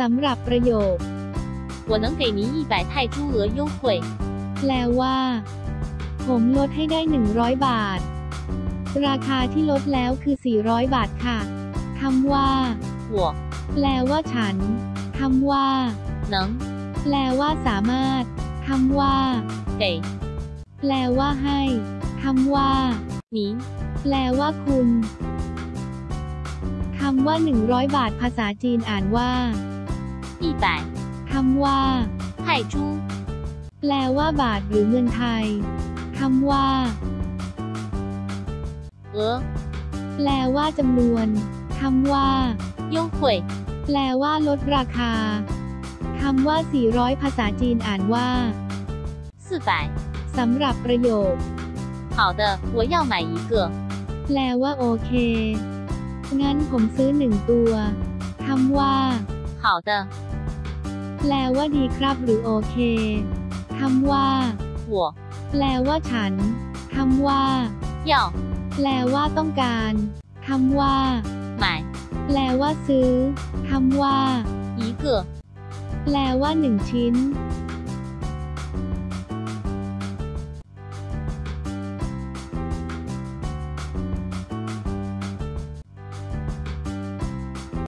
สำหรับประโยค 我能给您一百泰铢额优惠。 แปลว่า ผมลดให้ได้ 100 บาท ราคาที่ลดแล้วคือ 400 บาทค่ะคำว่า 我 แปลว่าฉันคำว่า 能 แปลว่าสามารถคำว่า 给 แปลว่าให้คำว่า 您 แปลว่าคุณคำว่า 100 บาทภาษาจีนอ่านว่า 一百 คำว่า 泰铢 แปลว่าบาทหรือเงินไทยคำว่า 额 แปลว่าจำนวนคำว่า 优惠 แปลว่าลดราคาคำว่า 400 ภาษาจีนอ่านว่า 四百。 สำหรับประโยค 好的，我要买一个。 แปลว่าโอเค งั้นผมซื้อหนึ่งตัวคำว่า 好的， แปลว่าดีครับหรือโอเค คำว่าหัวแปลว่าฉัน คำว่าเหยาแปลว่าต้องการ คำว่าหมายแปลว่าซื้อ คำว่าอีเกือแปลว่าหนึ่งชิ้น